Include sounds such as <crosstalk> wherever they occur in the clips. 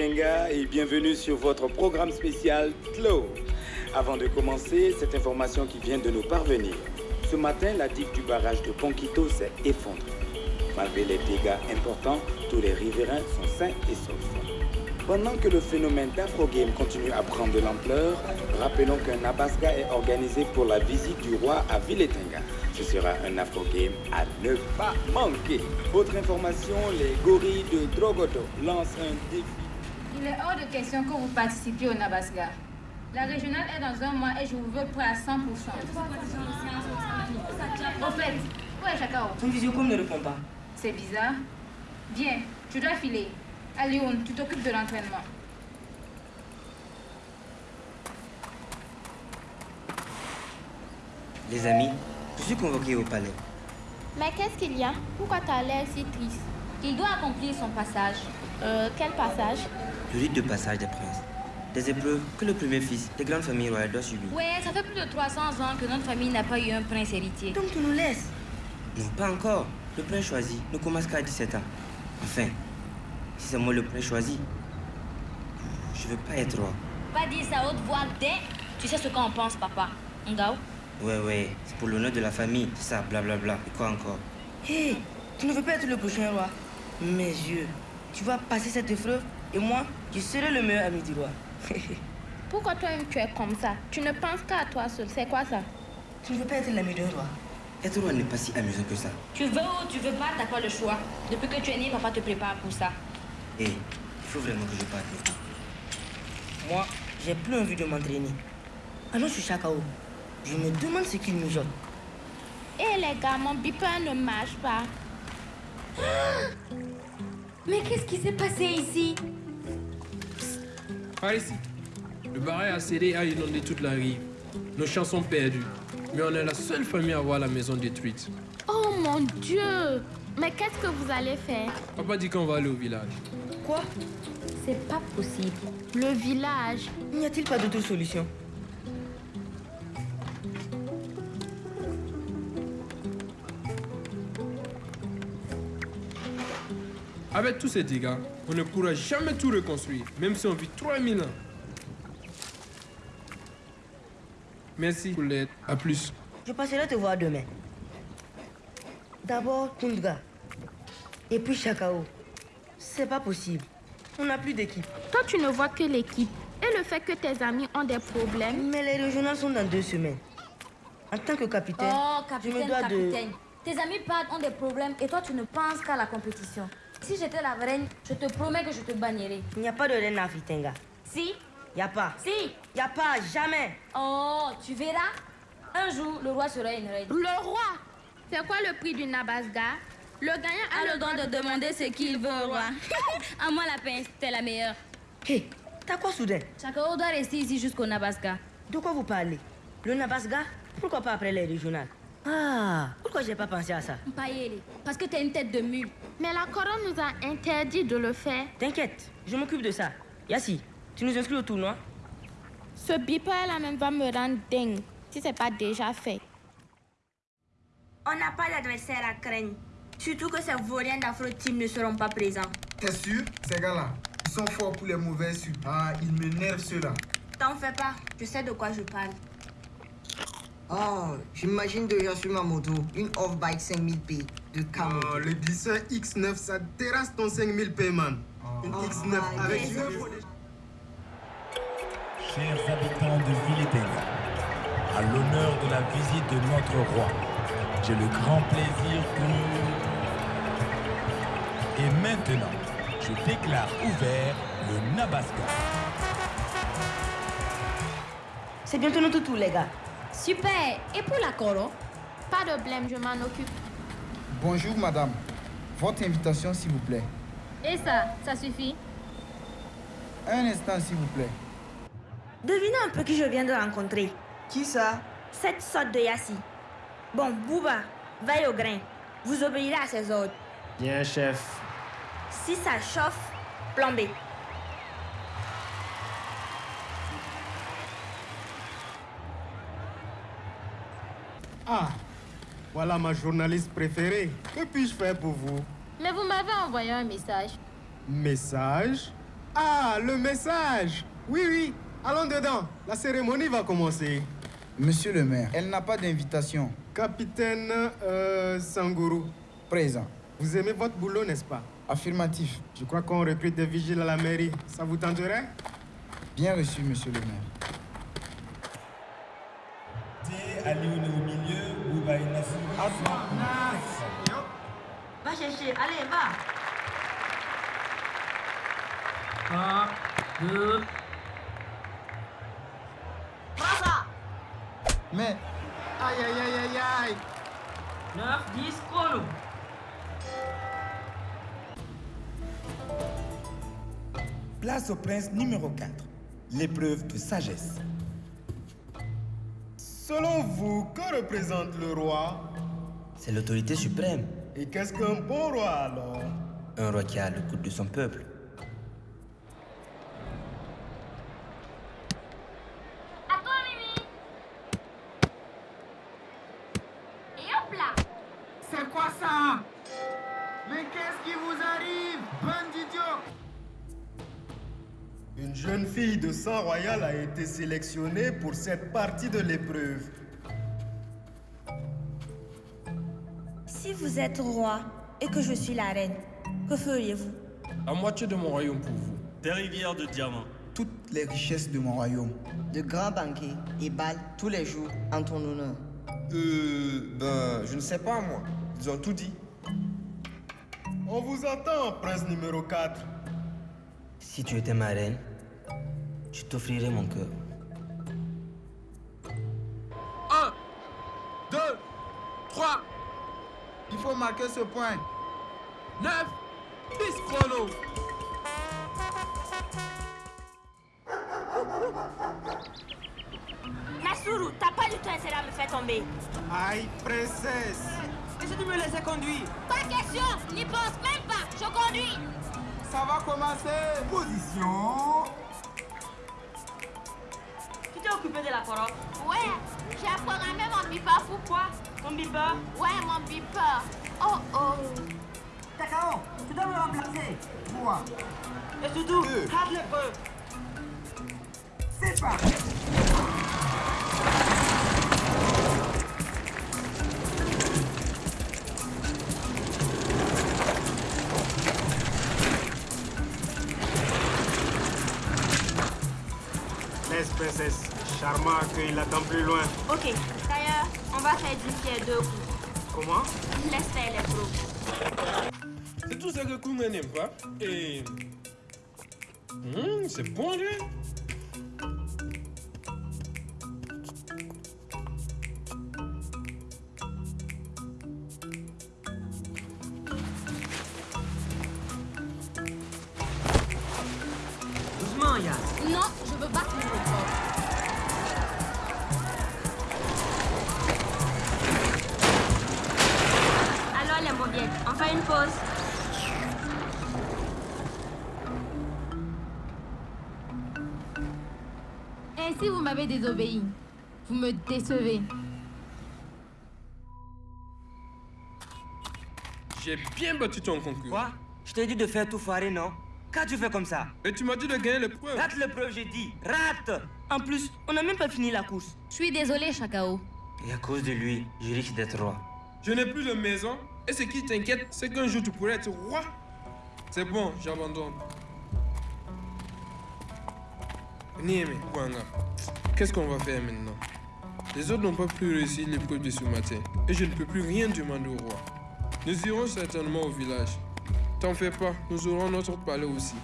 Et bienvenue sur votre programme spécial TLO. Avant de commencer, cette information qui vient de nous parvenir. Ce matin, la digue du barrage de Ponquito s'est effondrée. Malgré les dégâts importants, tous les riverains sont sains et saufs. Pendant que le phénomène d'Afro-Game continue à prendre de l'ampleur, rappelons qu'un Abaska est organisé pour la visite du roi à Viletenga. Ce sera un Afro-Game à ne pas manquer. Autre information, les gorilles de Drogoto lancent un défi. Il est hors de question que vous participiez au Nabaska. La régionale est dans un mois et je vous veux prêt à 100%. Au fait, où est Chakao Ton visiocom ne répond pas. C'est bizarre. Viens, tu dois filer. Alioun, tu t'occupes de l'entraînement. Les amis, je suis convoqué au palais. Mais qu'est-ce qu'il y a? Pourquoi t'as l'air si triste? Il doit accomplir son passage. Euh, quel passage? Le rite de passage des princes. Des épreuves que le premier fils des grandes familles royales doit subir. Ouais, ça fait plus de 300 ans que notre famille n'a pas eu un prince héritier. Donc tu nous laisses Non, pas encore. Le prince choisi ne commence qu'à 17 ans. Enfin, si c'est moi le prince choisi, je veux pas être roi. Pas dire ça à haute voix dès. Tu sais ce qu'on pense, papa. Ngao? Ouais, ouais, c'est pour l'honneur de la famille, c'est ça, blablabla. Et quoi encore? Hé, tu ne veux pas être le prochain roi? Mes yeux, tu vas passer cette épreuve? Et moi, je serai le meilleur ami du roi. <laughs> Pourquoi toi-même tu es comme ça? Tu ne penses qu'à toi seul. C'est quoi ça? Tu ne veux pas être l'ami d'un roi Être roi n'est pas si amusant que ça. Tu veux ou tu veux pas, t'as pas le choix. Depuis que tu es né, papa te prépare pour ça. Hé, il faut vraiment que je parte. Moi, j'ai plus envie de m'entraîner. Allons sur Chakao. Je me demande ce qu'il mijote. Eh les gars, mon beeper ne marche pas. <gasps> Mais qu'est-ce qui s'est passé ici? Par ici. Le barrage a cédé et a inondé toute la rive. Nos champs sont perdus. Mais on est la seule famille à voir la maison détruite. Oh mon Dieu Mais qu'est-ce que vous allez faire? Papa dit qu'on va aller au village. Quoi? C'est pas possible. Le village. N'y a-t-il pas d'autre solution? Avec tous ces dégâts, on ne pourra jamais tout reconstruire, même si on vit 3000 ans. Merci pour l'aide. À plus. Je passerai te voir demain. D'abord Tundra. Et puis Chakao. C'est pas possible. On n'a plus d'équipe. Toi, tu ne vois que l'équipe. Et le fait que tes amis ont des problèmes. Mais les régionales sont dans deux semaines. En tant que capitaine, Oh, je capitaine, me dois capitaine. Tes amis partent ont des problèmes et toi, tu ne penses qu'à la compétition. Si j'étais la reine, je te promets que je te bannirais. de... Il n'y a pas de reine africaine. Si Il n'y a pas. Si Il n'y a pas, jamais. Oh, tu verras. Un jour, le roi sera une reine. Le roi C'est quoi le prix du Nabasga? Le gagnant a, a le droit de demander ce qu'il veut au roi. <laughs> à moi, la pince, t'es la meilleure. Hé, t'as quoi soudain? Chakao doit rester ici jusqu'au Nabaska. De quoi vous parlez? Le Nabasga? Pourquoi pas après les régionales? Ah, pourquoi j'ai pas pensé à ça? Mpayele, parce que t'es une tête de mule. Mais la couronne nous a interdit de le faire. T'inquiète, je m'occupe de ça. Yassi, tu nous inscris au tournoi Ce beeper là même va me rendre dingue si c'est pas déjà fait. On n'a pas d'adversaire à craindre. Surtout que ces vauriens d'Afro-Team ne seront pas présents. T'es sûr, ces gars-là? Ils sont forts pour les mauvais suites. Ah, ils m'énervent ceux-là. T'en fais pas, je sais de quoi je parle. Oh, j'imagine déjà sur ma moto une off-bike 5000 P de Camo. Oh, le glisseur X9, ça terrasse ton 5000 paiement. Une X9 my avec deux Chers habitants de Villetena, à l'honneur de la visite de notre roi, j'ai le grand plaisir que... Et maintenant, je déclare ouvert le Nabaska. C'est bientôt notre tour, les gars. Super. Et pour la coro Pas de blême, je m'en occupe. Bonjour, madame. Votre invitation, s'il vous plaît. Et ça, ça suffit Un instant, s'il vous plaît. Devinez un peu qui je viens de rencontrer. Qui ça? Cette sorte de Yassi. Bon, Bouba, veille au grain. Vous obéirez à ses ordres. Bien, chef. Si ça chauffe, plombez. Ah, voilà ma journaliste préférée. Que puis-je faire pour vous? Mais vous m'avez envoyé un message. Message? Ah, le message Oui, oui, allons dedans. La cérémonie va commencer. Monsieur le maire, elle n'a pas d'invitation. Capitaine euh, Sangourou, Présent. vous aimez votre boulot, n'est-ce pas? Affirmatif. Je crois qu'on recrute des vigiles à la mairie. Ça vous tenterait? Bien reçu, monsieur le maire. Alioune au milieu, Bouba et Nassou. Va chercher, allez, va. Un, deux. Prends ça. Mais, Aïe, aïe, aïe, aïe, aïe 9, 10, chrono. Place au prince numéro 4. L'épreuve de sagesse. Selon vous, que représente le roi? C'est l'autorité suprême. Et qu'est-ce qu'un bon roi alors? Un roi qui a le coude de son peuple. À toi, Mimi. Et hop là. c'est quoi ça? Mais qu'est-ce qui vous arrive, bande d'idiots? Une jeune fille de sang royal a été sélectionnée pour cette partie de l'épreuve. Si vous êtes roi et que je suis la reine, que feriez-vous? La moitié de mon royaume pour vous. Des rivières de diamants. Toutes les richesses de mon royaume. De grands banquets et balles tous les jours en ton honneur. Euh. Ben, je ne sais pas, moi. Ils ont tout dit. On vous attend, prince numéro 4. Si tu étais ma reine, je t'offrirais mon cœur. 1, 2, 3, Il faut marquer ce point. 9, 10 chrono. Nasuru, t'as pas du tout intérêt à me faire tomber. Aïe, princesse Et si tu me laissais conduire? Pas question, n'y pense même pas. Je conduis. Ça va commencer. Position. Occupé de la corotte Ouais, j'ai programmé mon beeper. Pourquoi? Ton beeper? Ouais, mon beeper. Oh oh. Takao, tu dois me remplacer. Trois. Et surtout, Deux. hâte l'épreuve. C'est parti. Laisse, princesse. Charmant accueille l'attend plus loin. Ok, d'ailleurs, on va faire d'une pierre deux coups. Comment? Laisse faire les pros. C'est tout ça que Kunga n'aime pas. Et. Hum, c'est bon, lui. Vous m'avez désobéi. Vous me décevez. J'ai bien battu ton concurrent. Quoi? Je t'ai dit de faire tout foirer, non? Quand tu fais comme ça? Et tu m'as dit de gagner l'épreuve. Rate l'épreuve, j'ai dit. Rate En plus, on n'a même pas fini la course. Je suis désolée, Chakao. Et à cause de lui, je risque d'être roi. Je n'ai plus de maison. Et ce qui t'inquiète, c'est qu'un jour tu pourrais être roi. C'est bon, j'abandonne. Niémé, Kwanga, qu'est-ce qu'on va faire maintenant? Les autres n'ont pas pu réussir l'épreuve de ce matin. Et je ne peux plus rien demander au roi. Nous irons certainement au village. T'en fais pas, nous aurons notre palais aussi.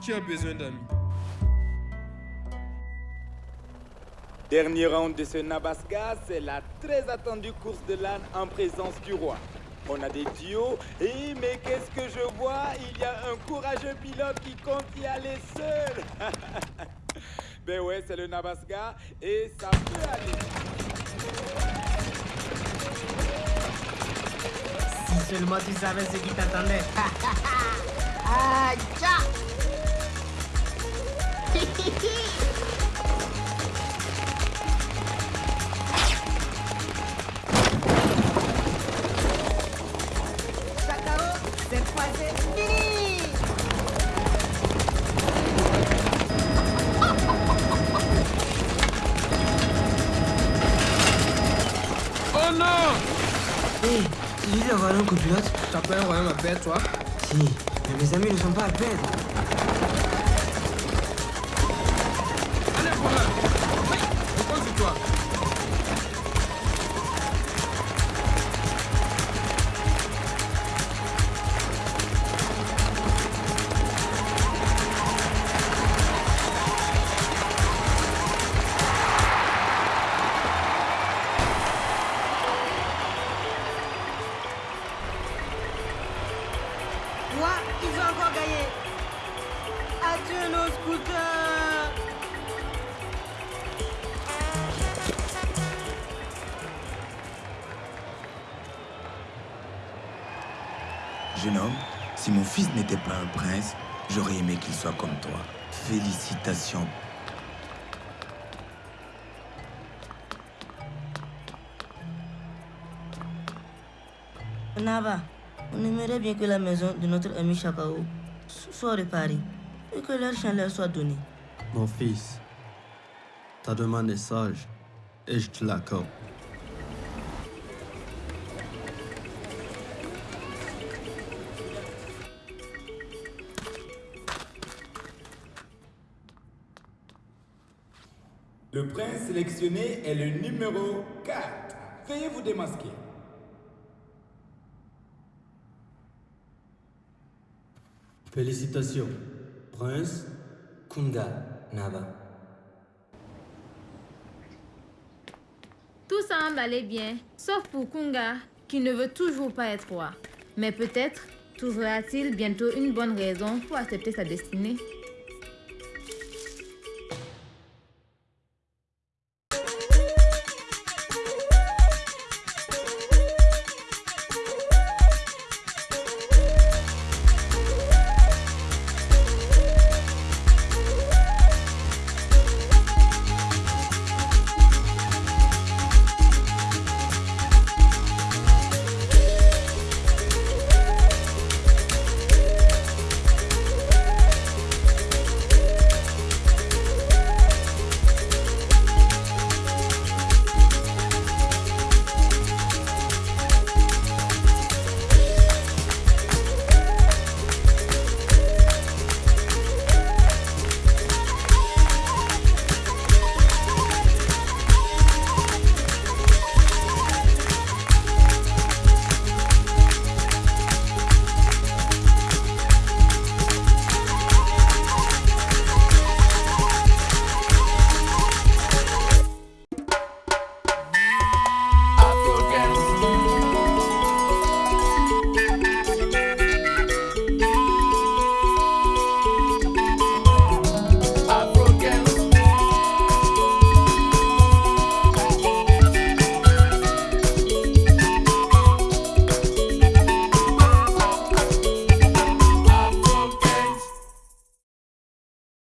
Qui a besoin d'amis? Dernier round de ce Nabaska, c'est la très attendue course de l'âne en présence du roi. On a des duos, et mais qu'est-ce que je vois? Il y a un courageux pilote qui compte y aller seul. <laughs> ben ouais, c'est le Nabaska, et ça peut aller. Si seulement tu savais ce qui t'attendait. Aïe, <laughs> Hé, hey, si je d'avoir un copilote? T'as pas un royaume à perdre, toi Si, mais mes amis ne sont pas à perdre. Jeune homme, si mon fils n'était pas un prince, j'aurais aimé qu'il soit comme toi. Félicitations. Nava, on aimerait bien que la maison de notre ami Chakao soit réparée et que leur chien leur soit donné. Mon fils, ta demande est sage et je te l'accorde. Le prince sélectionné est le numéro 4. Veuillez vous démasquer. Félicitations, Prince Kunga Nava. Tout semble aller bien, sauf pour Kunga, qui ne veut toujours pas être roi. Mais peut-être trouvera-t-il bientôt une bonne raison pour accepter sa destinée.